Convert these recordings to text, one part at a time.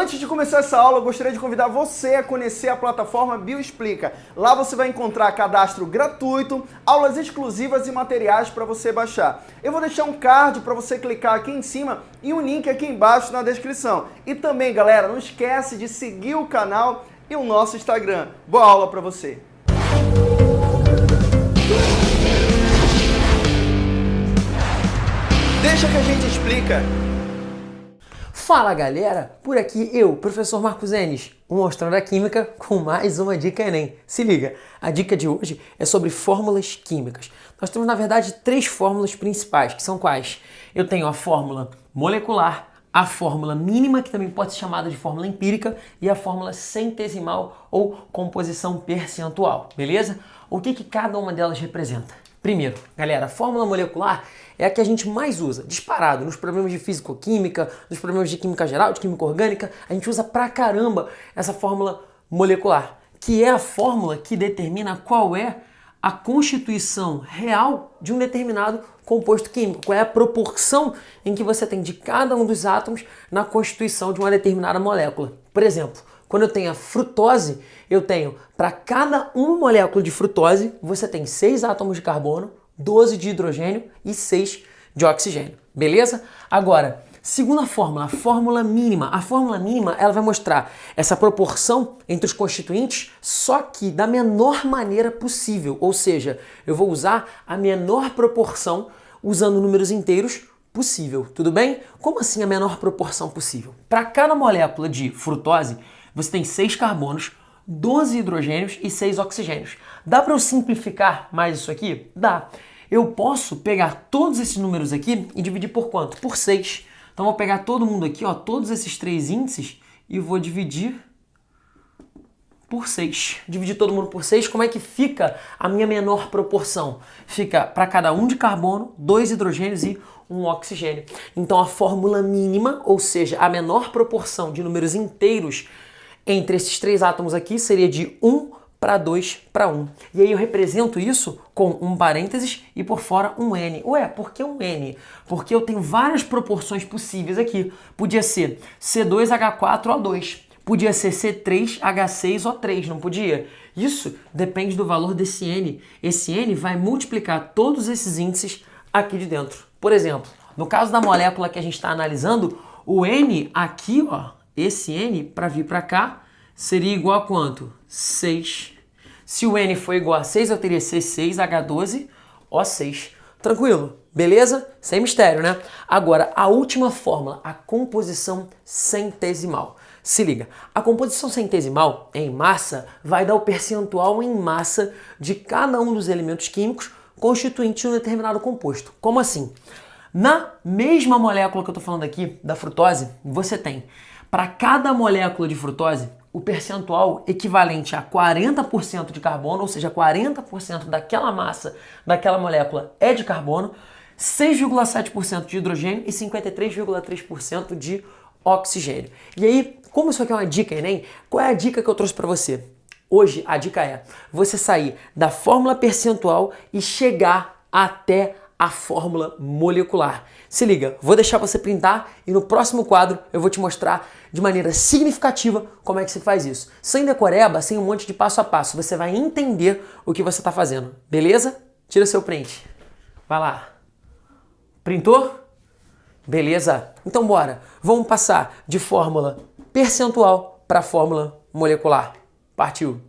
Antes de começar essa aula, eu gostaria de convidar você a conhecer a plataforma Bioexplica. Lá você vai encontrar cadastro gratuito, aulas exclusivas e materiais para você baixar. Eu vou deixar um card para você clicar aqui em cima e um link aqui embaixo na descrição. E também, galera, não esquece de seguir o canal e o nosso Instagram. Boa aula para você! Deixa que a gente explica. Fala galera, por aqui eu, professor Marcos Enes, mostrando a química com mais uma dica Enem. Se liga, a dica de hoje é sobre fórmulas químicas. Nós temos na verdade três fórmulas principais, que são quais? Eu tenho a fórmula molecular, a fórmula mínima, que também pode ser chamada de fórmula empírica, e a fórmula centesimal ou composição percentual, beleza? O que, que cada uma delas representa? Primeiro, galera, a fórmula molecular é a que a gente mais usa, disparado, nos problemas de físico-química, nos problemas de química geral, de química orgânica, a gente usa pra caramba essa fórmula molecular, que é a fórmula que determina qual é a constituição real de um determinado composto químico, qual é a proporção em que você tem de cada um dos átomos na constituição de uma determinada molécula. Por exemplo, quando eu tenho a frutose, eu tenho para cada uma molécula de frutose, você tem 6 átomos de carbono, 12 de hidrogênio e 6 de oxigênio. Beleza? Agora, segunda fórmula, a fórmula mínima. A fórmula mínima ela vai mostrar essa proporção entre os constituintes, só que da menor maneira possível. Ou seja, eu vou usar a menor proporção usando números inteiros possível, tudo bem? Como assim a menor proporção possível? Para cada molécula de frutose, você tem 6 carbonos, 12 hidrogênios e 6 oxigênios. Dá para eu simplificar mais isso aqui? Dá. Eu posso pegar todos esses números aqui e dividir por quanto? Por 6. Então vou pegar todo mundo aqui, ó, todos esses três índices e vou dividir por 6. Dividir todo mundo por 6, como é que fica a minha menor proporção? Fica para cada um de carbono, dois hidrogênios e um oxigênio. Então a fórmula mínima, ou seja, a menor proporção de números inteiros entre esses três átomos aqui seria de 1 para 2 para 1. E aí eu represento isso com um parênteses e por fora um N. Ué, por que um N? Porque eu tenho várias proporções possíveis aqui. Podia ser C2H4O2, podia ser C3H6O3, não podia? Isso depende do valor desse N. Esse N vai multiplicar todos esses índices aqui de dentro. Por exemplo, no caso da molécula que a gente está analisando, o N aqui, ó, esse N, para vir para cá, seria igual a quanto? 6. Se o N for igual a 6, eu teria C6H12O6. Tranquilo? Beleza? Sem mistério, né? Agora, a última fórmula, a composição centesimal. Se liga, a composição centesimal em massa vai dar o percentual em massa de cada um dos elementos químicos constituintes de um determinado composto. Como assim? Na mesma molécula que eu estou falando aqui, da frutose, você tem para cada molécula de frutose, o percentual equivalente a 40% de carbono, ou seja, 40% daquela massa daquela molécula é de carbono, 6,7% de hidrogênio e 53,3% de oxigênio. E aí, como isso aqui é uma dica, Enem, qual é a dica que eu trouxe para você? Hoje a dica é você sair da fórmula percentual e chegar até a fórmula molecular. Se liga, vou deixar você printar e no próximo quadro eu vou te mostrar de maneira significativa como é que se faz isso. Sem decoreba, sem um monte de passo a passo, você vai entender o que você está fazendo, beleza? Tira seu print. Vai lá. Printou? Beleza? Então bora. Vamos passar de fórmula percentual para fórmula molecular. Partiu.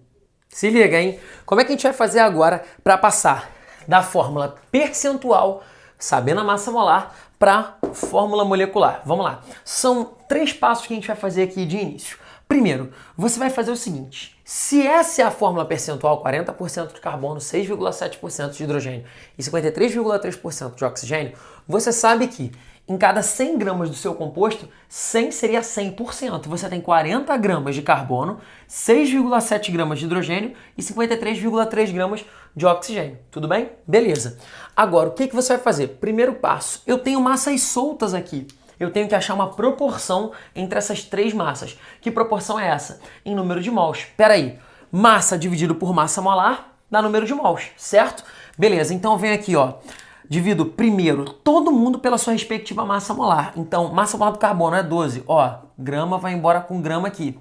Se liga, hein? Como é que a gente vai fazer agora para passar da fórmula percentual, sabendo a massa molar, para fórmula molecular. Vamos lá. São três passos que a gente vai fazer aqui de início. Primeiro, você vai fazer o seguinte: se essa é a fórmula percentual, 40% de carbono, 6,7% de hidrogênio e 53,3% de oxigênio, você sabe que em cada 100 gramas do seu composto, 100 seria 100%. Você tem 40 gramas de carbono, 6,7 gramas de hidrogênio e 53,3 gramas de oxigênio. Tudo bem? Beleza. Agora, o que, que você vai fazer? Primeiro passo, eu tenho massas soltas aqui. Eu tenho que achar uma proporção entre essas três massas. Que proporção é essa? Em número de mols. Espera aí. Massa dividido por massa molar dá número de mols, certo? Beleza, então vem aqui, ó. divido primeiro todo mundo pela sua respectiva massa molar. Então, massa molar do carbono é 12, ó, grama vai embora com grama aqui.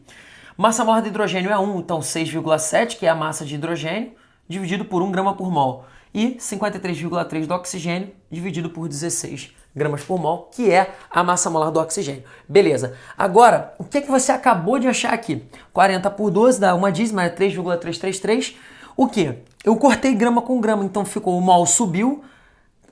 Massa molar de hidrogênio é 1, então 6,7, que é a massa de hidrogênio, dividido por 1 grama por mol. E 53,3 do oxigênio, dividido por 16 gramas por mol, que é a massa molar do oxigênio. Beleza. Agora, o que, é que você acabou de achar aqui? 40 por 12 dá uma dízima, é 3,333. O que? Eu cortei grama com grama, então ficou o mol subiu,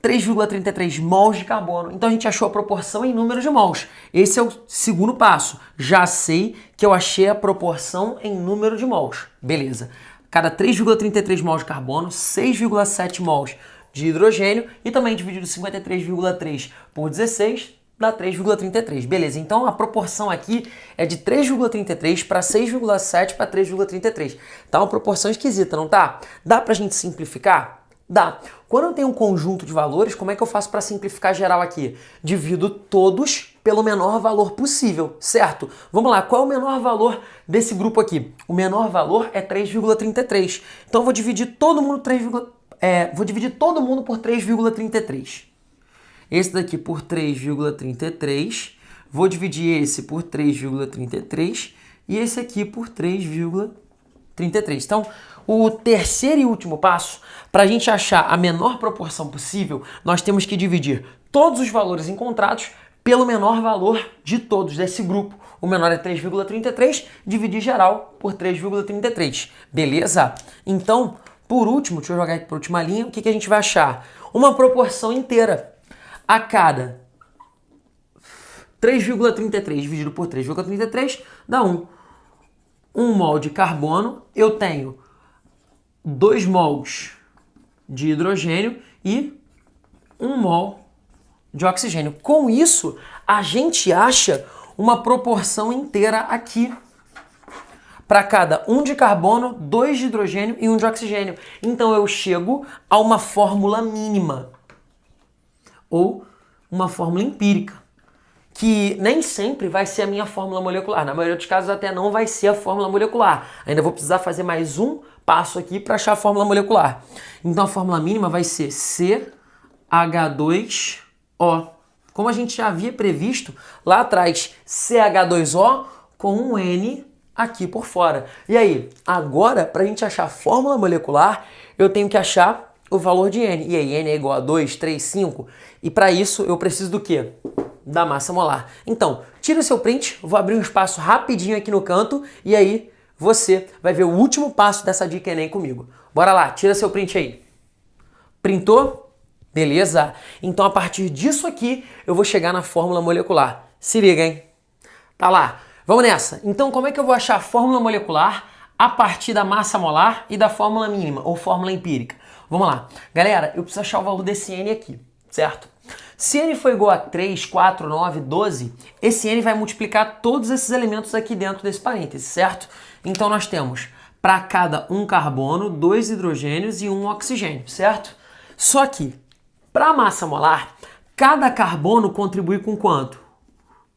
3,33 mols de carbono. Então a gente achou a proporção em número de mols. Esse é o segundo passo. Já sei que eu achei a proporção em número de mols. Beleza. Cada 3,33 mols de carbono, 6,7 mols de hidrogênio e também dividido 53,3 por 16 dá 3,33. Beleza, então a proporção aqui é de 3,33 para 6,7 para 3,33. Tá uma proporção esquisita, não tá? Dá pra gente simplificar? Dá. Quando eu tenho um conjunto de valores, como é que eu faço para simplificar geral aqui? Divido todos pelo menor valor possível, certo? Vamos lá, qual é o menor valor desse grupo aqui? O menor valor é 3,33. Então eu vou dividir todo mundo 3, é, vou dividir todo mundo por 3,33. Esse daqui por 3,33. Vou dividir esse por 3,33 e esse aqui por 3,33. Então, o terceiro e último passo, para a gente achar a menor proporção possível, nós temos que dividir todos os valores encontrados pelo menor valor de todos desse grupo. O menor é 3,33, dividir geral por 3,33. Beleza? Então, por último, deixa eu jogar aqui para a última linha, o que, que a gente vai achar? Uma proporção inteira. A cada 3,33 dividido por 3,33 dá 1. 1 mol de carbono, eu tenho 2 mols de hidrogênio e 1 mol de oxigênio. Com isso, a gente acha uma proporção inteira aqui para cada um de carbono, dois de hidrogênio e um de oxigênio. Então eu chego a uma fórmula mínima ou uma fórmula empírica, que nem sempre vai ser a minha fórmula molecular. Na maioria dos casos até não vai ser a fórmula molecular. Ainda vou precisar fazer mais um passo aqui para achar a fórmula molecular. Então a fórmula mínima vai ser CH2O. Como a gente já havia previsto lá atrás, CH2O com um N aqui por fora. E aí, agora, para a gente achar a fórmula molecular, eu tenho que achar o valor de N. E aí, N é igual a 2, 3, 5. E para isso, eu preciso do quê? Da massa molar. Então, tira o seu print, vou abrir um espaço rapidinho aqui no canto e aí você vai ver o último passo dessa dica Enem comigo. Bora lá, tira seu print aí. Printou? Beleza? Então, a partir disso aqui, eu vou chegar na fórmula molecular. Se liga, hein? Tá lá. Vamos nessa. Então, como é que eu vou achar a fórmula molecular a partir da massa molar e da fórmula mínima, ou fórmula empírica? Vamos lá. Galera, eu preciso achar o valor desse N aqui, certo? Se N for igual a 3, 4, 9, 12, esse N vai multiplicar todos esses elementos aqui dentro desse parêntese, certo? Então, nós temos para cada um carbono, dois hidrogênios e um oxigênio, certo? Só que, para a massa molar, cada carbono contribui com quanto?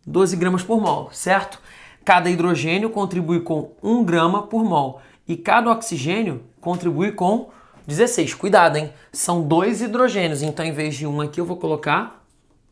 12 gramas por mol, certo? Cada hidrogênio contribui com 1 grama por mol e cada oxigênio contribui com 16. Cuidado, hein? São dois hidrogênios, então em vez de um aqui eu vou colocar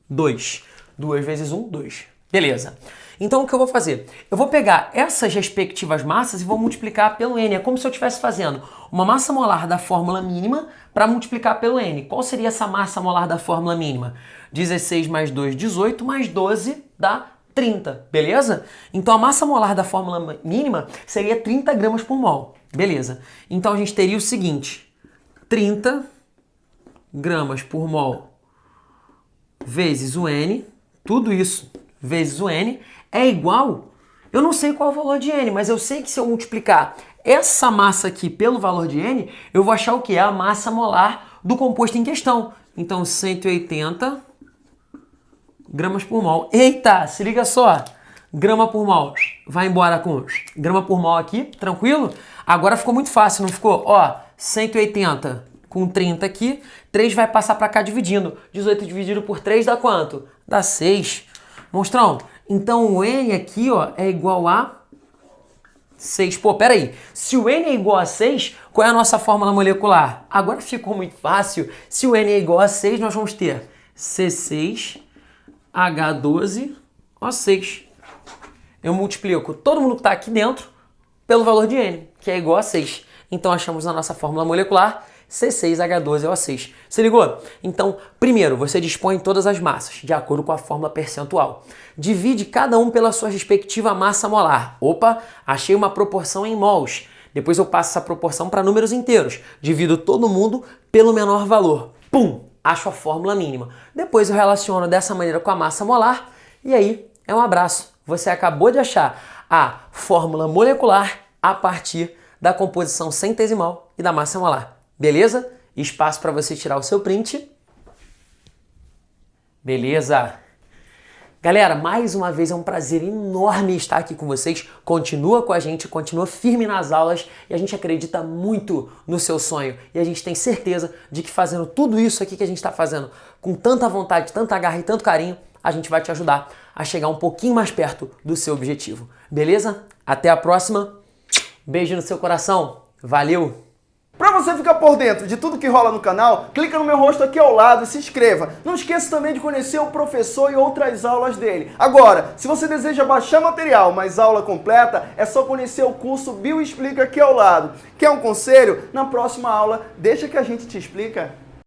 2. 2 vezes 1, 2. Beleza. Então o que eu vou fazer? Eu vou pegar essas respectivas massas e vou multiplicar pelo N. É como se eu estivesse fazendo uma massa molar da fórmula mínima para multiplicar pelo N. Qual seria essa massa molar da fórmula mínima? 16 mais 2, 18, mais 12 dá 30, beleza? Então a massa molar da fórmula mínima seria 30 gramas por mol, beleza? Então a gente teria o seguinte, 30 gramas por mol vezes o N, tudo isso vezes o N, é igual, eu não sei qual é o valor de N, mas eu sei que se eu multiplicar essa massa aqui pelo valor de N, eu vou achar o que? A massa molar do composto em questão. Então 180 gramas por mol. Eita, se liga só. Grama por mol. Vai embora com grama por mol aqui, tranquilo? Agora ficou muito fácil, não ficou? Ó, 180 com 30 aqui, 3 vai passar para cá dividindo. 18 dividido por 3 dá quanto? Dá 6. Monstrão, então o N aqui ó, é igual a 6. Pô, peraí. Se o N é igual a 6, qual é a nossa fórmula molecular? Agora ficou muito fácil. Se o N é igual a 6, nós vamos ter C6H12O6. Eu multiplico todo mundo que está aqui dentro pelo valor de N, que é igual a 6. Então achamos a nossa fórmula molecular C6H12O6. Se ligou? Então, primeiro, você dispõe todas as massas, de acordo com a fórmula percentual. Divide cada um pela sua respectiva massa molar. Opa, achei uma proporção em mols. Depois eu passo essa proporção para números inteiros. Divido todo mundo pelo menor valor. Pum! Acho a fórmula mínima. Depois eu relaciono dessa maneira com a massa molar e aí é um abraço. Você acabou de achar a fórmula molecular a partir da composição centesimal e da massa molar. Beleza? Espaço para você tirar o seu print. Beleza? Galera, mais uma vez é um prazer enorme estar aqui com vocês. Continua com a gente, continua firme nas aulas e a gente acredita muito no seu sonho. E a gente tem certeza de que fazendo tudo isso aqui que a gente está fazendo com tanta vontade, tanta garra e tanto carinho, a gente vai te ajudar a chegar um pouquinho mais perto do seu objetivo. Beleza? Até a próxima. Beijo no seu coração. Valeu! Para você ficar por dentro de tudo que rola no canal, clica no meu rosto aqui ao lado e se inscreva. Não esqueça também de conhecer o professor e outras aulas dele. Agora, se você deseja baixar material, mas aula completa, é só conhecer o curso Bio Explica aqui ao lado. Quer um conselho? Na próxima aula, deixa que a gente te explica.